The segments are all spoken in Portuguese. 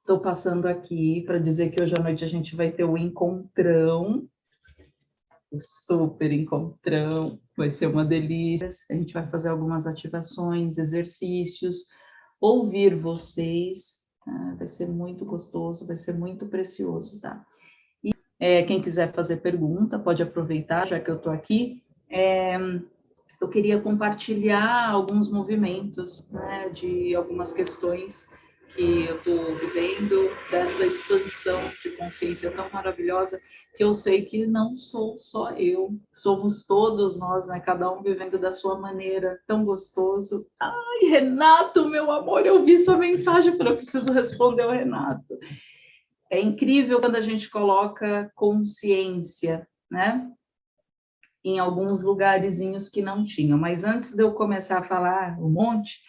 Estou passando aqui para dizer que hoje à noite a gente vai ter o encontrão, o super encontrão, vai ser uma delícia. A gente vai fazer algumas ativações, exercícios, ouvir vocês, tá? vai ser muito gostoso, vai ser muito precioso, tá? E é, quem quiser fazer pergunta, pode aproveitar, já que eu estou aqui. É, eu queria compartilhar alguns movimentos, né, de algumas questões que eu estou vivendo, dessa expansão de consciência tão maravilhosa, que eu sei que não sou só eu, somos todos nós, né? Cada um vivendo da sua maneira, tão gostoso. Ai, Renato, meu amor, eu vi sua mensagem, falei, eu preciso responder ao Renato. É incrível quando a gente coloca consciência, né? Em alguns lugarzinhos que não tinham. Mas antes de eu começar a falar um monte,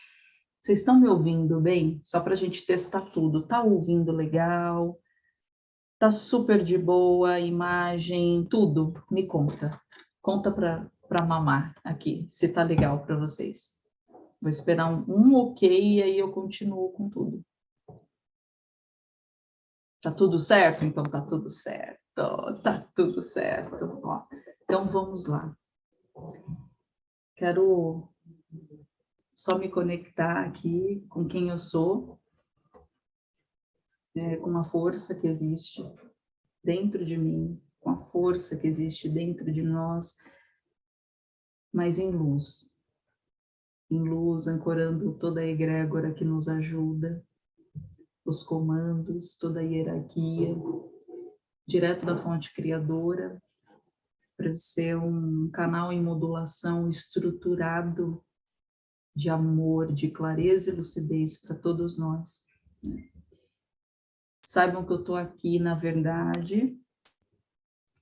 vocês estão me ouvindo bem? Só para a gente testar tudo. Tá ouvindo legal? Tá super de boa imagem, tudo? Me conta. Conta para mamar aqui, se tá legal para vocês. Vou esperar um, um ok e aí eu continuo com tudo. Tá tudo certo? Então tá tudo certo. Tá tudo certo. Ó, então vamos lá. Quero só me conectar aqui com quem eu sou, é, com a força que existe dentro de mim, com a força que existe dentro de nós, mas em luz. Em luz, ancorando toda a egrégora que nos ajuda, os comandos, toda a hierarquia, direto da fonte criadora, para ser um canal em modulação estruturado de amor, de clareza e lucidez para todos nós. Né? Saibam que eu estou aqui na verdade,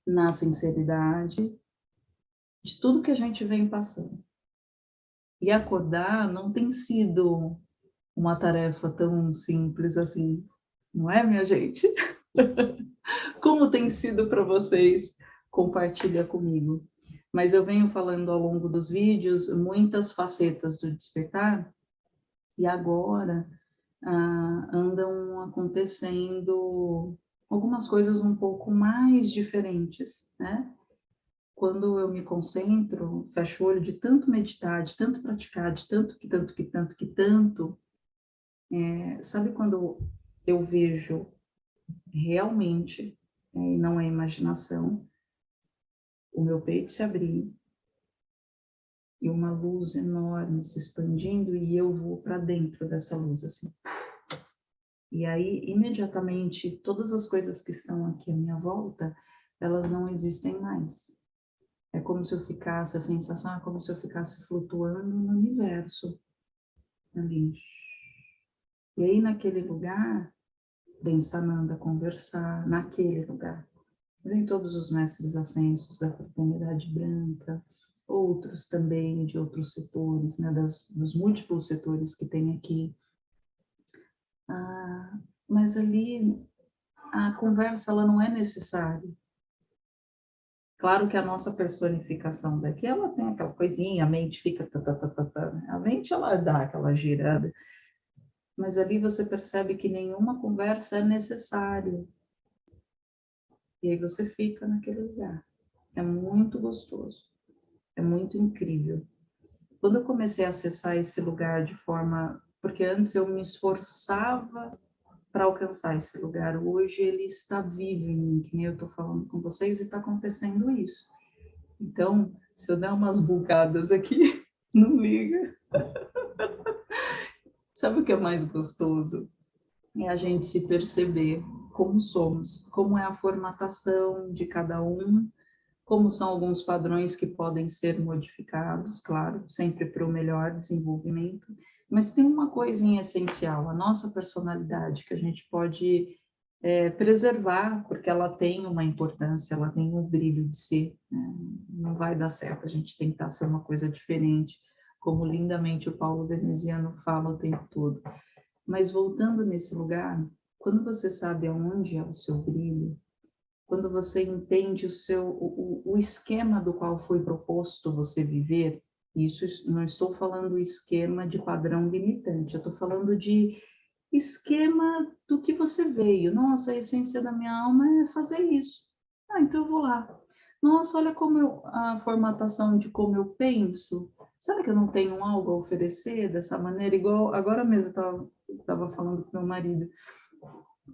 na sinceridade, de tudo que a gente vem passando. E acordar não tem sido uma tarefa tão simples assim, não é, minha gente? Como tem sido para vocês? Compartilha comigo mas eu venho falando ao longo dos vídeos muitas facetas do despertar, e agora ah, andam acontecendo algumas coisas um pouco mais diferentes, né? Quando eu me concentro, fecho o olho de tanto meditar, de tanto praticar, de tanto que tanto que tanto que tanto, é, sabe quando eu vejo realmente, é, e não é imaginação, o meu peito se abrir e uma luz enorme se expandindo e eu vou para dentro dessa luz assim. E aí, imediatamente, todas as coisas que estão aqui à minha volta, elas não existem mais. É como se eu ficasse, a sensação é como se eu ficasse flutuando no universo. Ali. E aí, naquele lugar, vem Sananda conversar, naquele lugar. Vem todos os mestres ascensos da fraternidade branca, outros também de outros setores, né, das, dos múltiplos setores que tem aqui. Ah, mas ali a conversa ela não é necessária. Claro que a nossa personificação daqui, ela tem aquela coisinha, a mente fica... Tá, tá, tá, tá, tá, né? A mente, ela dá aquela girada. Mas ali você percebe que nenhuma conversa é necessária. E aí você fica naquele lugar. É muito gostoso. É muito incrível. Quando eu comecei a acessar esse lugar de forma... Porque antes eu me esforçava para alcançar esse lugar. Hoje ele está vivo em mim, que nem eu estou falando com vocês, e está acontecendo isso. Então, se eu der umas bugadas aqui, não liga. Sabe o que é mais gostoso? É a gente se perceber como somos, como é a formatação de cada um, como são alguns padrões que podem ser modificados, claro, sempre para o melhor desenvolvimento, mas tem uma coisinha essencial, a nossa personalidade, que a gente pode é, preservar, porque ela tem uma importância, ela tem um brilho de ser, né? não vai dar certo a gente tentar ser uma coisa diferente, como lindamente o Paulo Veneziano fala o tempo todo. Mas voltando nesse lugar, quando você sabe aonde é o seu brilho, quando você entende o seu o, o esquema do qual foi proposto você viver, isso não estou falando esquema de padrão limitante, eu estou falando de esquema do que você veio. Nossa, a essência da minha alma é fazer isso. Ah, então eu vou lá. Nossa, olha como eu, a formatação de como eu penso. Será que eu não tenho algo a oferecer dessa maneira? Igual agora mesmo eu estava falando com meu marido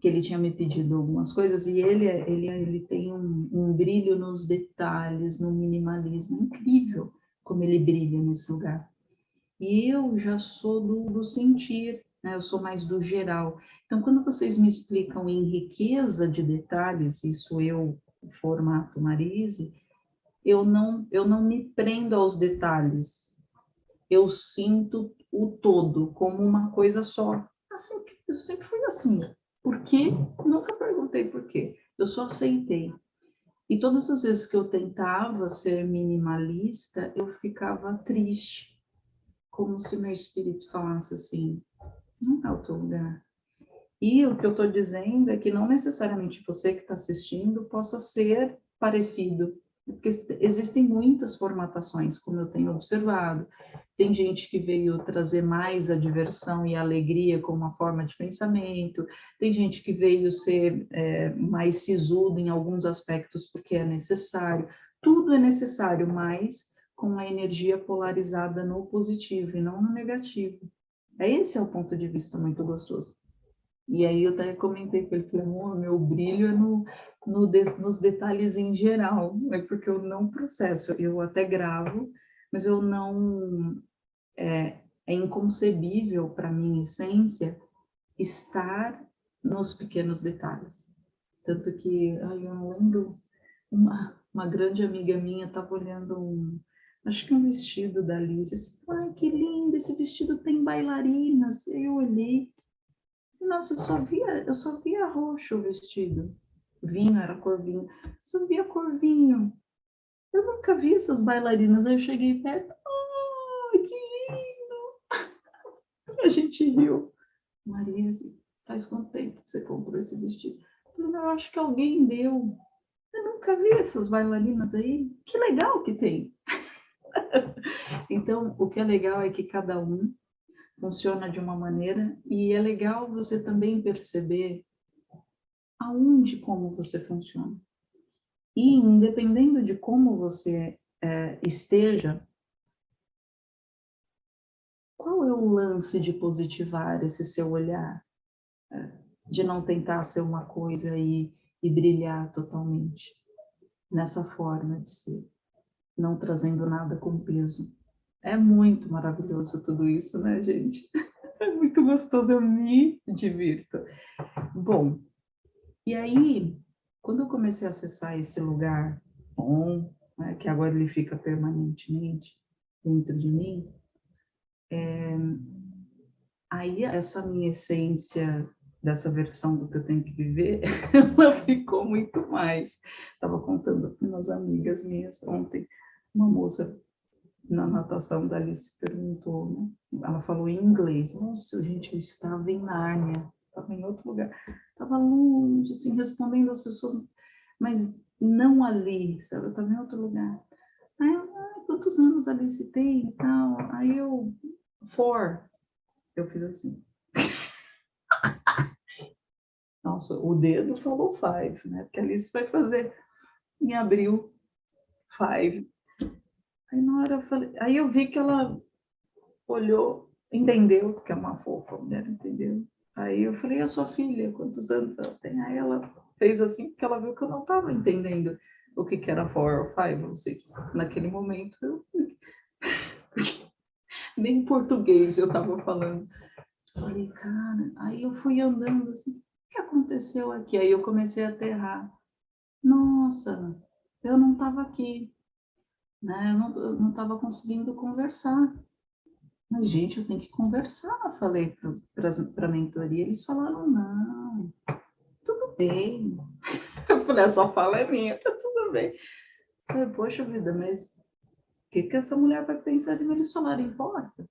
que ele tinha me pedido algumas coisas e ele ele ele tem um, um brilho nos detalhes, no minimalismo incrível como ele brilha nesse lugar. E eu já sou do, do sentir, né? eu sou mais do geral. Então, quando vocês me explicam em riqueza de detalhes, isso eu, formato Marise, eu não, eu não me prendo aos detalhes. Eu sinto o todo como uma coisa só. Assim, eu sempre fui assim. Por quê? Nunca perguntei por quê. Eu só aceitei. E todas as vezes que eu tentava ser minimalista, eu ficava triste, como se meu espírito falasse assim, não é o teu lugar. E o que eu estou dizendo é que não necessariamente você que está assistindo possa ser parecido, porque existem muitas formatações, como eu tenho observado. Tem gente que veio trazer mais a diversão e a alegria como uma forma de pensamento, tem gente que veio ser é, mais sisudo em alguns aspectos porque é necessário. Tudo é necessário, mas com a energia polarizada no positivo e não no negativo. É esse é o ponto de vista muito gostoso. E aí eu até comentei com ele, falei, meu brilho é no, no de, nos detalhes em geral, é porque eu não processo, eu até gravo, mas eu não, é, é inconcebível para minha essência estar nos pequenos detalhes. Tanto que, ai, eu lembro, uma, uma grande amiga minha estava olhando um, acho que um vestido da Liz, disse, ai, que lindo, esse vestido tem bailarinas, eu olhei, nossa, eu só via, eu só via roxo o vestido. Vinho, era cor vinho. Só via cor vinho. Eu nunca vi essas bailarinas. Aí eu cheguei perto. Oh, que lindo! A gente riu. Marise, faz quanto tempo que você comprou esse vestido? Eu acho que alguém deu. Eu nunca vi essas bailarinas aí. Que legal que tem. então, o que é legal é que cada um funciona de uma maneira e é legal você também perceber aonde como você funciona. E independendo de como você é, esteja, qual é o lance de positivar esse seu olhar? É, de não tentar ser uma coisa e, e brilhar totalmente nessa forma de ser, não trazendo nada com peso. É muito maravilhoso tudo isso, né, gente? É muito gostoso, eu me divirto. Bom, e aí, quando eu comecei a acessar esse lugar bom, né, que agora ele fica permanentemente dentro de mim, é, aí essa minha essência dessa versão do que eu tenho que viver, ela ficou muito mais. Estava contando para umas amigas minhas ontem, uma moça na natação da Alice perguntou, né? ela falou em inglês, nossa, gente, eu estava em Nárnia, estava em outro lugar, estava longe, assim, respondendo as pessoas, mas não ali, sabe, eu estava em outro lugar. Aí, ah, quantos anos a Alice tem e tal? Aí eu, four, eu fiz assim. Nossa, o dedo falou five, né? Porque a Alice vai fazer em abril five. Aí na hora eu falei, aí eu vi que ela olhou, entendeu, porque é uma fofa mulher, entendeu? Aí eu falei, a sua filha, quantos anos ela tem? Aí ela fez assim, porque ela viu que eu não estava entendendo o que, que era four or five, não sei, naquele momento eu... nem em português eu estava falando. Falei, cara, aí eu fui andando assim, o que aconteceu aqui? Aí eu comecei a aterrar. Nossa, eu não estava aqui né? Eu não estava conseguindo conversar. Mas, gente, eu tenho que conversar, falei para a mentoria. Eles falaram, não, tudo bem. Eu falei, essa fala é minha, tá tudo bem. Eu falei, poxa vida, mas o que, que essa mulher vai pensar de eles falarem, importa?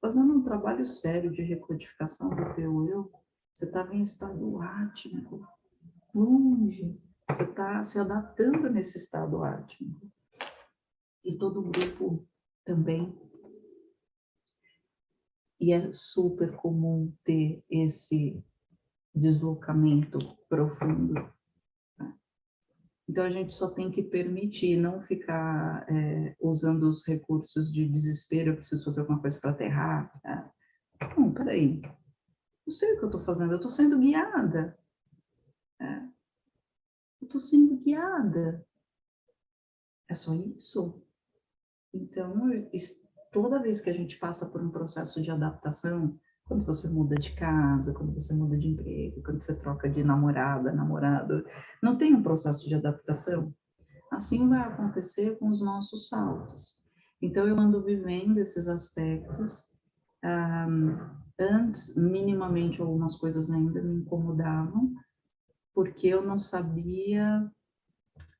Fazendo um trabalho sério de recodificação do teu eu, você estava em estado átmico, longe, você está se adaptando nesse estado átmico. E todo o grupo também. E é super comum ter esse deslocamento profundo. Né? Então, a gente só tem que permitir, não ficar é, usando os recursos de desespero, eu preciso fazer alguma coisa para aterrar. Né? Não, peraí, não sei o que eu estou fazendo, eu estou sendo guiada. É. Eu estou sendo guiada. É só isso. Então, toda vez que a gente passa por um processo de adaptação, quando você muda de casa, quando você muda de emprego, quando você troca de namorada, namorado, não tem um processo de adaptação? Assim vai acontecer com os nossos saltos. Então, eu ando vivendo esses aspectos. Um, antes, minimamente, algumas coisas ainda me incomodavam, porque eu não sabia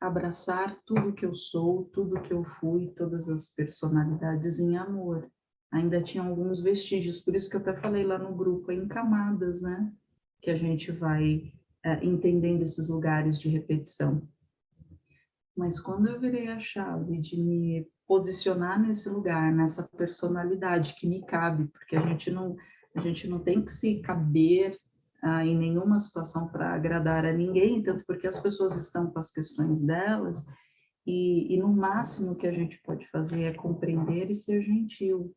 abraçar tudo que eu sou, tudo que eu fui, todas as personalidades em amor. Ainda tinha alguns vestígios, por isso que eu até falei lá no grupo, em camadas, né? Que a gente vai é, entendendo esses lugares de repetição. Mas quando eu virei a chave de me posicionar nesse lugar, nessa personalidade que me cabe, porque a gente não, a gente não tem que se caber ah, em nenhuma situação para agradar a ninguém, tanto porque as pessoas estão com as questões delas, e, e no máximo que a gente pode fazer é compreender e ser gentil,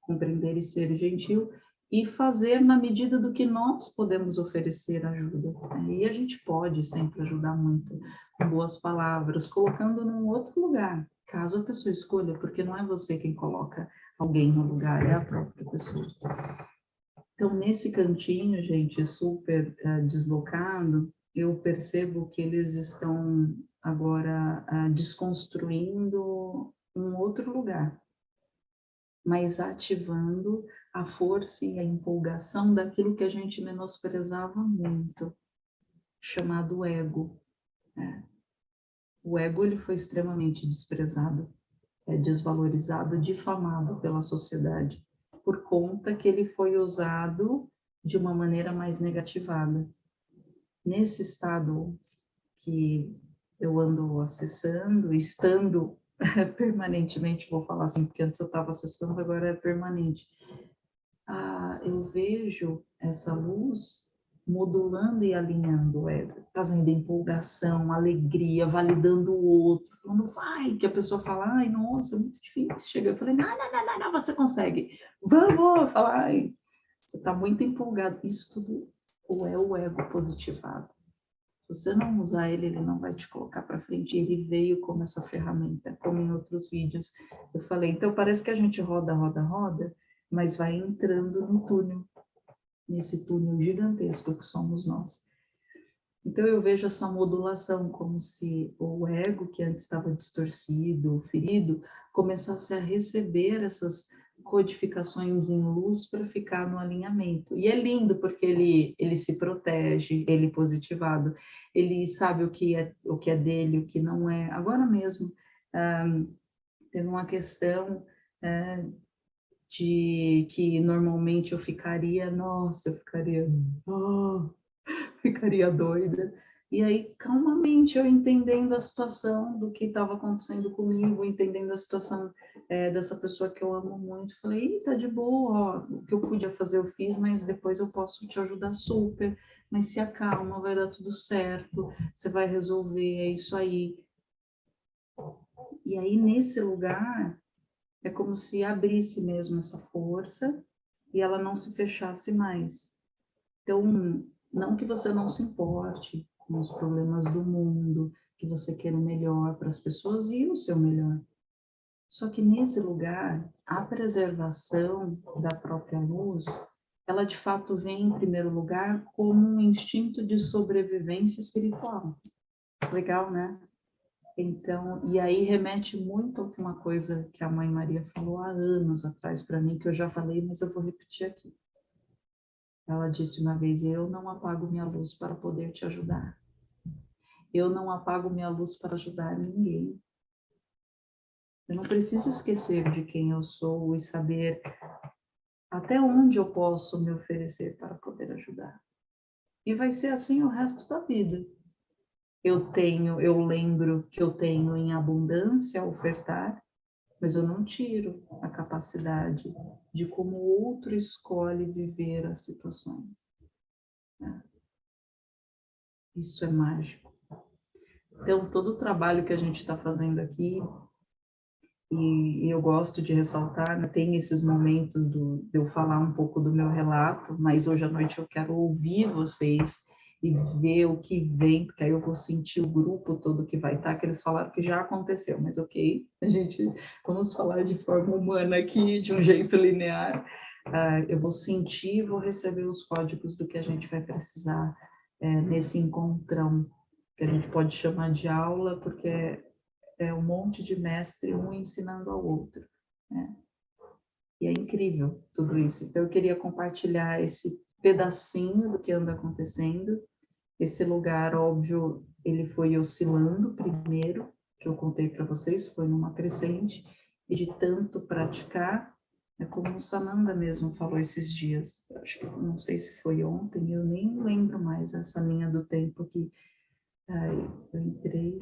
compreender e ser gentil, e fazer na medida do que nós podemos oferecer ajuda. Né? E a gente pode sempre ajudar muito, com boas palavras, colocando num outro lugar, caso a pessoa escolha, porque não é você quem coloca alguém no lugar, é a própria pessoa. Então, nesse cantinho, gente, super uh, deslocado, eu percebo que eles estão agora uh, desconstruindo um outro lugar, mas ativando a força e a empolgação daquilo que a gente menosprezava muito, chamado ego. Né? O ego ele foi extremamente desprezado, é, desvalorizado, difamado pela sociedade por conta que ele foi usado de uma maneira mais negativada. Nesse estado que eu ando acessando, estando permanentemente, vou falar assim, porque antes eu estava acessando, agora é permanente. Ah, eu vejo essa luz modulando e alinhando ego, trazendo empolgação, alegria, validando o outro, falando, vai, que a pessoa fala, ai, nossa, é muito difícil, chega, eu falei, não, não, não, não, não você consegue, vamos, fala, ai, você está muito empolgado, isso tudo ou é o ego positivado. Se você não usar ele, ele não vai te colocar para frente, ele veio como essa ferramenta, como em outros vídeos. Eu falei, então parece que a gente roda, roda, roda, mas vai entrando no túnel, nesse túnel gigantesco que somos nós. Então eu vejo essa modulação como se o ego, que antes estava distorcido, ferido, começasse a receber essas codificações em luz para ficar no alinhamento. E é lindo porque ele ele se protege, ele é positivado, ele sabe o que é o que é dele, o que não é. Agora mesmo um, teve uma questão uh, de que normalmente eu ficaria, nossa, eu ficaria, oh, ficaria doida. E aí, calmamente, eu entendendo a situação do que estava acontecendo comigo, entendendo a situação é, dessa pessoa que eu amo muito, falei, tá de boa, ó, o que eu podia fazer eu fiz, mas depois eu posso te ajudar super, mas se acalma, vai dar tudo certo, você vai resolver, é isso aí. E aí, nesse lugar, é como se abrisse mesmo essa força e ela não se fechasse mais. Então, não que você não se importe com os problemas do mundo, que você queira o melhor para as pessoas e o seu melhor. Só que nesse lugar, a preservação da própria luz, ela de fato vem em primeiro lugar como um instinto de sobrevivência espiritual. Legal, né? Então, e aí remete muito a uma coisa que a Mãe Maria falou há anos atrás para mim, que eu já falei, mas eu vou repetir aqui. Ela disse uma vez: Eu não apago minha luz para poder te ajudar. Eu não apago minha luz para ajudar ninguém. Eu não preciso esquecer de quem eu sou e saber até onde eu posso me oferecer para poder ajudar. E vai ser assim o resto da vida eu tenho, eu lembro que eu tenho em abundância a ofertar, mas eu não tiro a capacidade de como o outro escolhe viver as situações. Né? Isso é mágico. Então, todo o trabalho que a gente está fazendo aqui, e, eu gosto de ressaltar, né, tem esses momentos do, de eu falar um pouco do meu relato, mas hoje à noite eu quero ouvir vocês e ver o que vem, porque aí eu vou sentir o grupo todo que vai estar, que eles falaram que já aconteceu, mas ok, a gente, vamos falar de forma humana aqui, de um jeito linear, uh, eu vou sentir vou receber os códigos do que a gente vai precisar uh, nesse encontrão, que a gente pode chamar de aula, porque é, é um monte de mestre, um ensinando ao outro, né? E é incrível tudo isso. Então, eu queria compartilhar esse pedacinho do que anda acontecendo esse lugar, óbvio, ele foi oscilando primeiro, que eu contei para vocês, foi numa crescente, e de tanto praticar, é como o Sananda mesmo falou esses dias, acho que não sei se foi ontem, eu nem lembro mais essa linha do tempo que aí, eu entrei,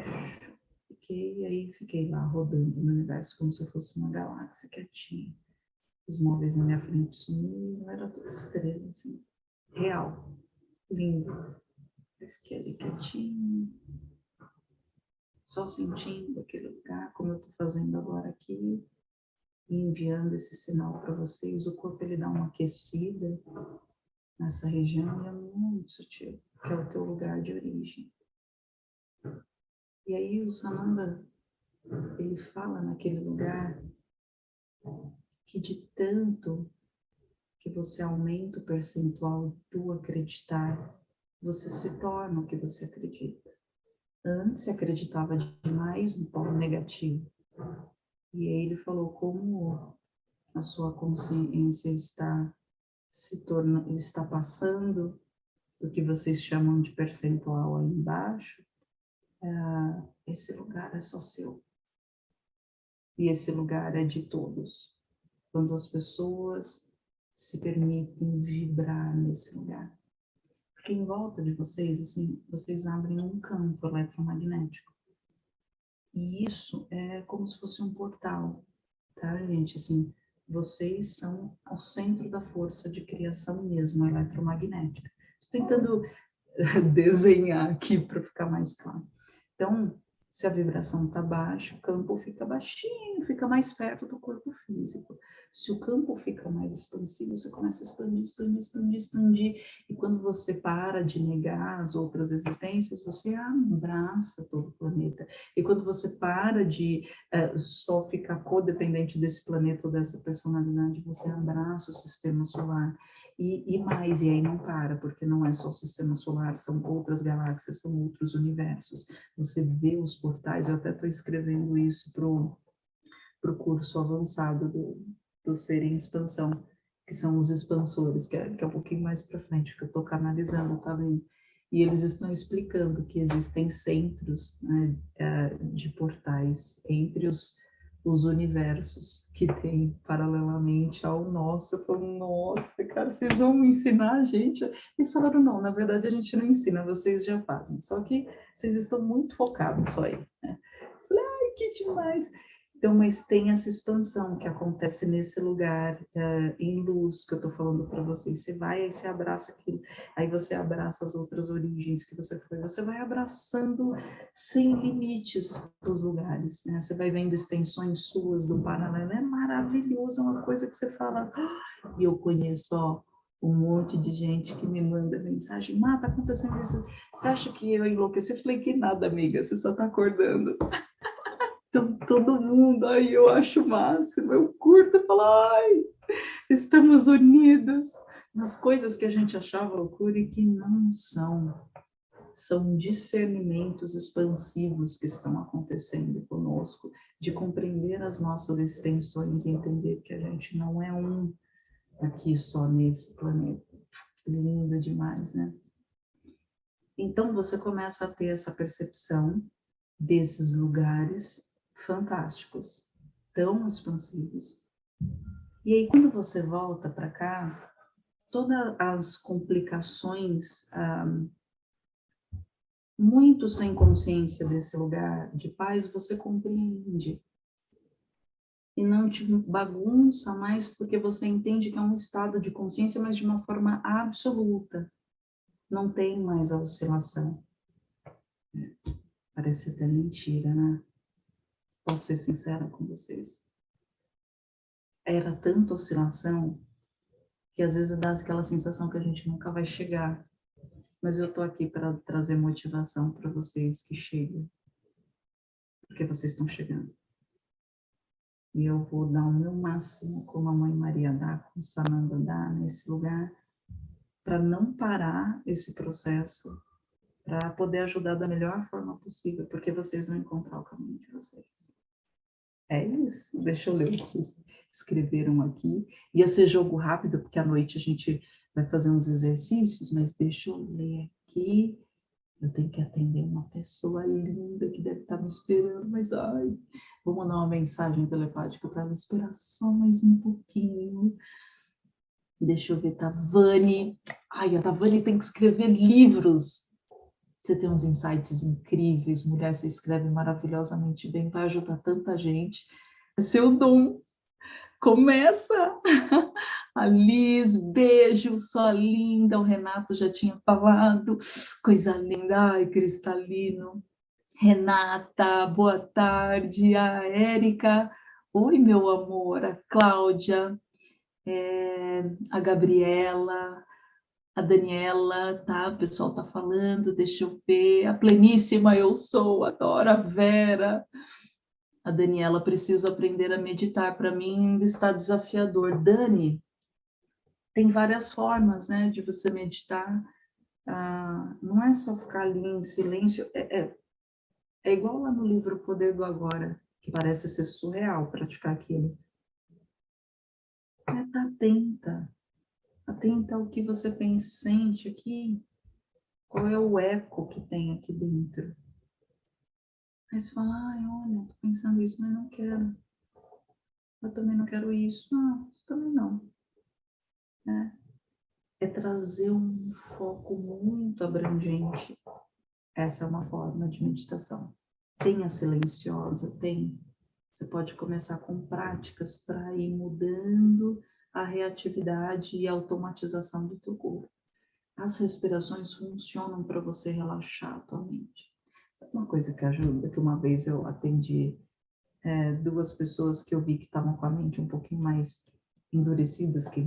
fiquei, aí fiquei lá rodando no universo como se eu fosse uma galáxia quietinha. Os móveis na minha frente sumiram, era tudo estrela, assim, real, lindo. Eu fiquei ali quietinho, só sentindo aquele lugar, como eu estou fazendo agora aqui, e enviando esse sinal para vocês. O corpo ele dá uma aquecida nessa região e é muito sutil, que é o teu lugar de origem. E aí o Sananda, ele fala naquele lugar que de tanto que você aumenta o percentual do acreditar você se torna o que você acredita. Antes você acreditava demais no polo negativo. E aí ele falou como a sua consciência está se tornando, está passando do que vocês chamam de percentual aí embaixo, é, esse lugar é só seu. E esse lugar é de todos. Quando as pessoas se permitem vibrar nesse lugar porque em volta de vocês, assim, vocês abrem um campo eletromagnético. E isso é como se fosse um portal, tá, gente? Assim, vocês são o centro da força de criação mesmo, eletromagnética. Estou tentando desenhar aqui para ficar mais claro. Então, se a vibração está baixa, o campo fica baixinho, fica mais perto do corpo físico. Se o campo fica mais expansivo, você começa a expandir, expandir, expandir, expandir. E quando você para de negar as outras existências, você abraça todo o planeta. E quando você para de uh, só ficar codependente desse planeta ou dessa personalidade, você abraça o sistema solar. E, e, mais, e aí não para, porque não é só o sistema solar, são outras galáxias, são outros universos. Você vê os portais, eu até estou escrevendo isso para o curso avançado do, do ser em expansão, que são os expansores, que é, que é um pouquinho mais para frente, que eu estou canalizando também. E eles estão explicando que existem centros né, é, de portais entre os, os universos que tem paralelamente ao nosso. Eu falo, nossa, cara, vocês vão ensinar a gente? Eles falaram, não, na verdade a gente não ensina, vocês já fazem. Só que vocês estão muito focados só aí. Né? Falei, ai, que demais! Então, mas tem essa expansão que acontece nesse lugar uh, em luz que eu estou falando para vocês. Você vai, aí você abraça aquilo, aí você abraça as outras origens que você foi, você vai abraçando sem limites os lugares. Né? Você vai vendo extensões suas do paralelo, é maravilhoso, é uma coisa que você fala. Ah! E eu conheço, ó, um monte de gente que me manda mensagem, Má, tá acontecendo isso. Você acha que eu enlouqueci? Eu falei que nada, amiga, você só tá acordando. Todo mundo, aí eu acho o máximo, eu curto falo, ai, estamos unidos nas coisas que a gente achava loucura e que não são. São discernimentos expansivos que estão acontecendo conosco, de compreender as nossas extensões e entender que a gente não é um aqui só nesse planeta. Lindo demais, né? Então você começa a ter essa percepção desses lugares fantásticos, tão expansivos. E aí, quando você volta para cá, todas as complicações, um, muito sem consciência desse lugar de paz, você compreende. e não te bagunça mais porque você entende que é um estado de consciência, mas de uma forma absoluta. Não tem mais a oscilação. Parece até mentira, né? Posso ser sincera com vocês. Era tanta oscilação que às vezes dá aquela sensação que a gente nunca vai chegar. Mas eu tô aqui para trazer motivação para vocês que cheguem. Porque vocês estão chegando. E eu vou dar o meu máximo, como a Mãe Maria dá, como Sananda dá, nesse lugar, para não parar esse processo, para poder ajudar da melhor forma possível, porque vocês vão encontrar o caminho de vocês. É isso. Deixa eu ler o que vocês escreveram aqui. Ia ser jogo rápido, porque à noite a gente vai fazer uns exercícios, mas deixa eu ler aqui. Eu tenho que atender uma pessoa linda que deve estar me esperando, mas ai, vou mandar uma mensagem telepática para ela esperar só mais um pouquinho. Deixa eu ver, Tavani. Ai, a Tavani tem que escrever livros. Você tem uns insights incríveis, mulher, você escreve maravilhosamente bem, vai ajudar tanta gente. É seu dom. Começa! A Liz, beijo, sua linda. O Renato já tinha falado. Coisa linda, ai, cristalino. Renata, boa tarde. A Érica, oi, meu amor. A Cláudia, é, a Gabriela, a Daniela, tá? O pessoal tá falando, deixa eu ver. A pleníssima eu sou, adoro a Vera. A Daniela, preciso aprender a meditar. Para mim ainda está desafiador. Dani, tem várias formas, né, de você meditar. Ah, não é só ficar ali em silêncio. É, é, é igual lá no livro O Poder do Agora, que parece ser surreal praticar aquilo. É estar tá atenta Atenta ao que você pensa e sente aqui. Qual é o eco que tem aqui dentro? Aí você fala, ai, olha, tô pensando isso, mas não quero. Eu também não quero isso. Não, isso também não. É, é trazer um foco muito abrangente. Essa é uma forma de meditação. Tem a silenciosa, tem. Você pode começar com práticas para ir mudando a reatividade e a automatização do teu corpo. As respirações funcionam para você relaxar a tua mente. Sabe uma coisa que ajuda? Que uma vez eu atendi é, duas pessoas que eu vi que estavam com a mente um pouquinho mais endurecidas que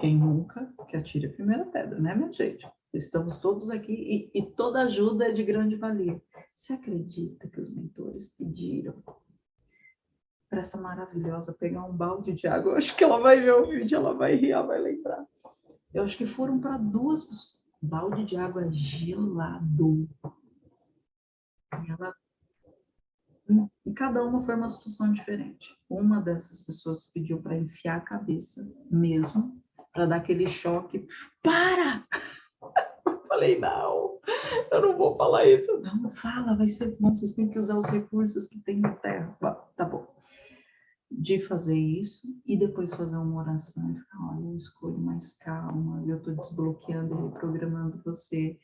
quem nunca, que atire a primeira pedra, né, minha gente? Estamos todos aqui e, e toda ajuda é de grande valia. Você acredita que os mentores pediram para essa maravilhosa pegar um balde de água. Eu acho que ela vai ver o vídeo, ela vai rir, ela vai lembrar. Eu acho que foram para duas pessoas. Balde de água gelado. E ela e cada uma foi uma situação diferente. Uma dessas pessoas pediu para enfiar a cabeça mesmo, para dar aquele choque. Para! Eu falei, não, eu não vou falar isso. Não, fala, vai ser bom, vocês têm que usar os recursos que tem na Terra. De fazer isso e depois fazer uma oração e ficar, olha, eu escolho mais calma, eu estou desbloqueando e reprogramando você.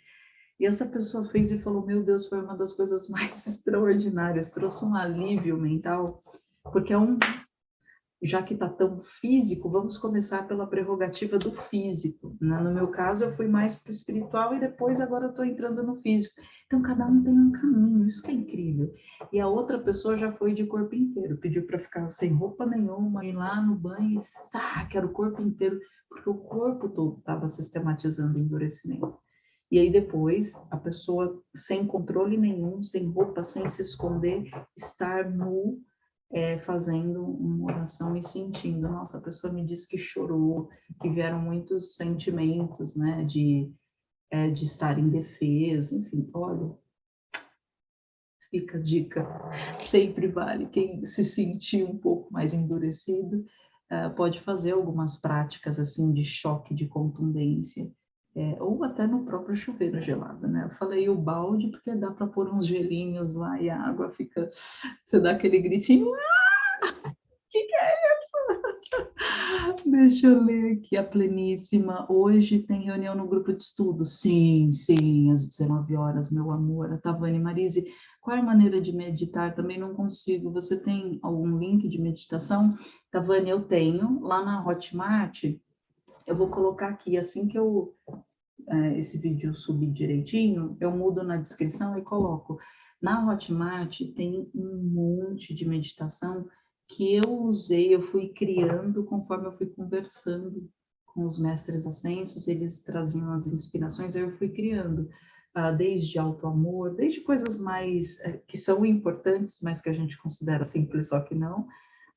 E essa pessoa fez e falou, meu Deus, foi uma das coisas mais extraordinárias, trouxe um alívio mental, porque é um, já que está tão físico, vamos começar pela prerrogativa do físico. Né? No meu caso, eu fui mais para o espiritual e depois agora estou entrando no físico. Então, cada um tem um caminho, isso que é incrível. E a outra pessoa já foi de corpo inteiro, pediu para ficar sem roupa nenhuma, ir lá no banho e, ah, quero o corpo inteiro, porque o corpo todo estava sistematizando endurecimento. E aí depois, a pessoa sem controle nenhum, sem roupa, sem se esconder, estar nu, é, fazendo uma oração e sentindo. Nossa, a pessoa me disse que chorou, que vieram muitos sentimentos, né, de, é, de estar indefeso, enfim, olha, fica a dica, sempre vale. Quem se sentir um pouco mais endurecido, é, pode fazer algumas práticas, assim, de choque, de contundência, é, ou até no próprio chuveiro gelado, né? Eu falei o balde porque dá para pôr uns gelinhos lá e a água fica, você dá aquele gritinho, ah! que que é isso? Deixa eu ler aqui a pleníssima. Hoje tem reunião no grupo de estudo? Sim, sim, às 19 horas, meu amor. A Tavani Marise, qual é a maneira de meditar? Também não consigo. Você tem algum link de meditação? Tavani, eu tenho. Lá na Hotmart, eu vou colocar aqui, assim que eu é, esse vídeo subir direitinho, eu mudo na descrição e coloco. Na Hotmart tem um monte de meditação que eu usei, eu fui criando conforme eu fui conversando com os mestres ascensos, eles traziam as inspirações, eu fui criando, uh, desde auto-amor, desde coisas mais, uh, que são importantes, mas que a gente considera simples, só que não,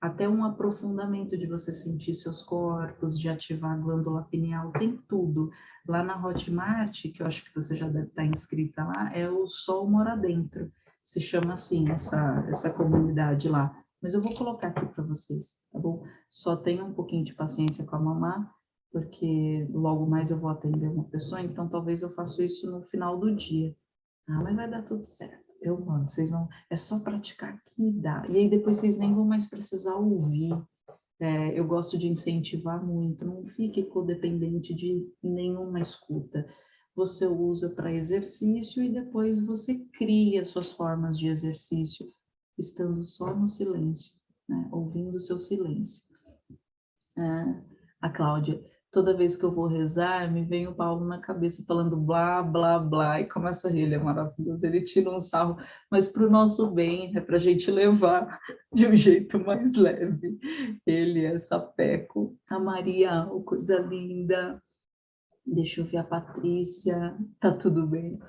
até um aprofundamento de você sentir seus corpos, de ativar a glândula pineal, tem tudo. Lá na Hotmart, que eu acho que você já deve estar inscrita lá, é o Sol Mora Dentro, se chama assim, essa, essa comunidade lá mas eu vou colocar aqui para vocês, tá bom? Só tenha um pouquinho de paciência com a mamá, porque logo mais eu vou atender uma pessoa, então talvez eu faça isso no final do dia. Ah, mas vai dar tudo certo. Eu mando, vocês vão... É só praticar que dá. E aí depois vocês nem vão mais precisar ouvir. É, eu gosto de incentivar muito, não fique codependente de nenhuma escuta. Você usa para exercício e depois você cria suas formas de exercício estando só no silêncio, né? ouvindo o seu silêncio. É, a Cláudia, toda vez que eu vou rezar, me vem o Paulo na cabeça falando blá, blá, blá, e começa a rir, ele é maravilhoso, ele tira um sarro, mas para o nosso bem, é para a gente levar de um jeito mais leve. Ele é sapeco, a Maria, oh, coisa linda, deixa eu ver a Patrícia, tá tudo bem.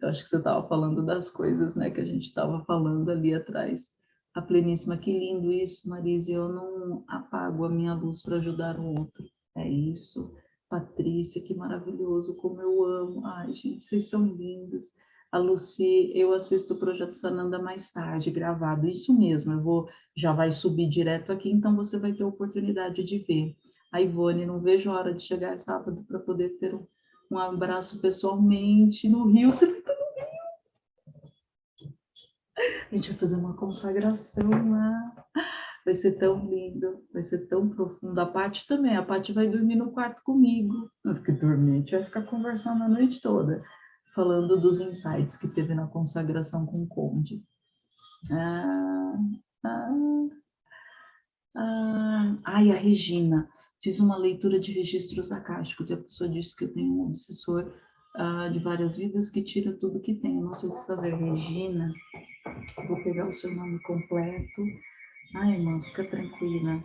Eu acho que você estava falando das coisas, né, que a gente estava falando ali atrás. A pleníssima, que lindo isso, Marise, eu não apago a minha luz para ajudar o outro. É isso. Patrícia, que maravilhoso, como eu amo. Ai, gente, vocês são lindas. A Luci, eu assisto o Projeto Sananda mais tarde, gravado. Isso mesmo, eu vou, já vai subir direto aqui, então você vai ter a oportunidade de ver a Ivone, não vejo a hora de chegar sábado para poder ter um, um, abraço pessoalmente no Rio. Você estar no Rio? A gente vai fazer uma consagração lá. Vai ser tão lindo, vai ser tão profundo. A Paty também, a Paty vai dormir no quarto comigo. Fica dormir, a gente vai ficar conversando a noite toda, falando dos insights que teve na consagração com o Conde. Ah, ah, ah, ai, a Regina fiz uma leitura de registros acásticos e a pessoa disse que eu tenho um obsessor uh, de várias vidas que tira tudo que tem. Não sei o que fazer. Regina, vou pegar o seu nome completo. Ai, irmã, fica tranquila.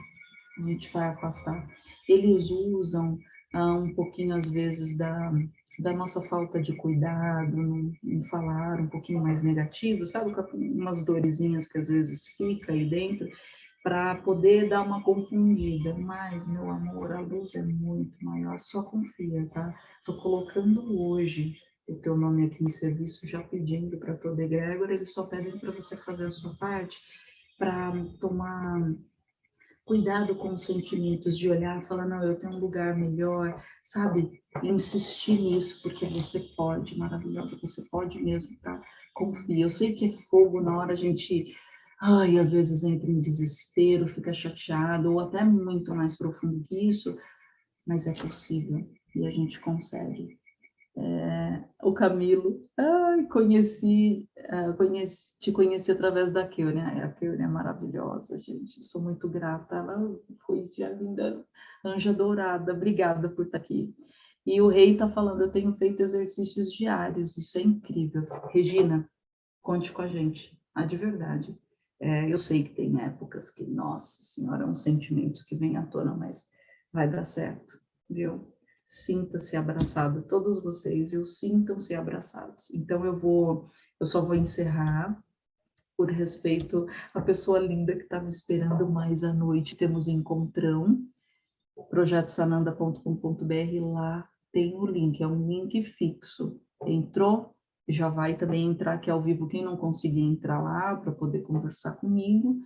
A gente vai afastar. Eles usam uh, um pouquinho, às vezes, da, da nossa falta de cuidado, em falar um pouquinho mais negativo, sabe? Umas dorezinhas que às vezes fica aí dentro para poder dar uma confundida. Mas, meu amor, a luz é muito maior, só confia, tá? Estou colocando hoje o teu nome aqui em serviço, já pedindo para todo egrégor, eles só pedem para você fazer a sua parte, para tomar cuidado com os sentimentos, de olhar e falar, não, eu tenho um lugar melhor, sabe? insistir nisso, porque você pode, maravilhosa, você pode mesmo, tá? Confia. Eu sei que é fogo na hora a gente ai, às vezes entra em desespero, fica chateado, ou até muito mais profundo que isso, mas é possível e a gente consegue. É, o Camilo, ai, conheci, uh, conheci, te conheci através da Keunia, a Keunia é maravilhosa, gente, sou muito grata, ela foi a linda anja dourada, obrigada por estar aqui. E o rei está falando, eu tenho feito exercícios diários, isso é incrível. Regina, conte com a gente, ah, de verdade. É, eu sei que tem épocas que, nossa senhora, uns sentimentos que vêm à tona, mas vai dar certo, viu? Sinta-se abraçado, todos vocês, viu? Sintam-se abraçados. Então eu vou, eu só vou encerrar por respeito à pessoa linda que estava esperando mais à noite. Temos encontrão, projetosananda.com.br, lá tem o link, é um link fixo. Entrou, já vai também entrar aqui ao vivo, quem não conseguir entrar lá para poder conversar comigo,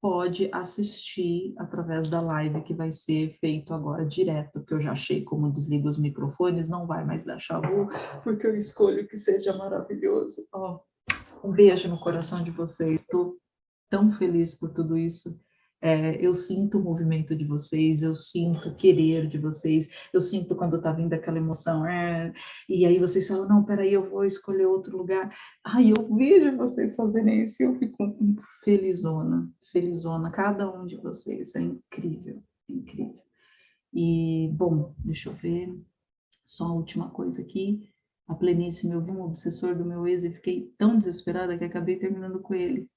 pode assistir através da live que vai ser feito agora direto, que eu já achei como desliga os microfones, não vai mais dar chavu, porque eu escolho que seja maravilhoso. Oh, um beijo no coração de vocês, estou tão feliz por tudo isso, é, eu sinto o movimento de vocês, eu sinto o querer de vocês, eu sinto quando tá vindo aquela emoção, é, e aí vocês falam, não, peraí, eu vou escolher outro lugar. Ai, eu vejo vocês fazerem isso e eu fico felizona, felizona, cada um de vocês, é incrível, é incrível. E, bom, deixa eu ver, só a última coisa aqui, a pleníssima, eu vi um obsessor do meu ex e fiquei tão desesperada que acabei terminando com ele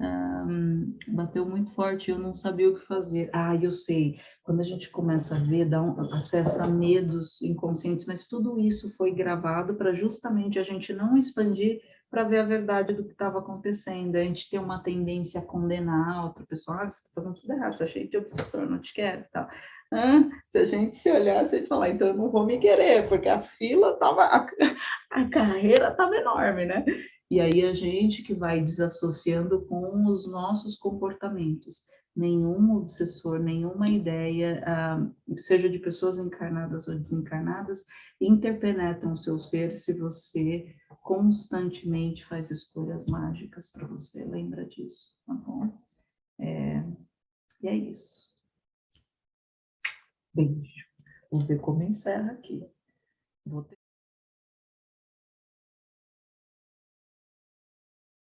um, bateu muito forte, eu não sabia o que fazer. Ah, eu sei, quando a gente começa a ver, dá um, acessa medos inconscientes, mas tudo isso foi gravado para justamente a gente não expandir para ver a verdade do que estava acontecendo. A gente tem uma tendência a condenar a outra pessoa, ah, você está fazendo tudo errado, você é cheio de obsessor, não te quero e tal. Ah, se a gente se olhasse e falar, então eu não vou me querer, porque a fila estava, a, a carreira estava enorme, né? E aí a gente que vai desassociando com os nossos comportamentos. Nenhum obsessor, nenhuma ideia, ah, seja de pessoas encarnadas ou desencarnadas, interpenetram o seu ser se você constantemente faz escolhas mágicas para você. Lembra disso, tá bom? É, e é isso. Beijo. Vou ver como encerra aqui. Vou ter...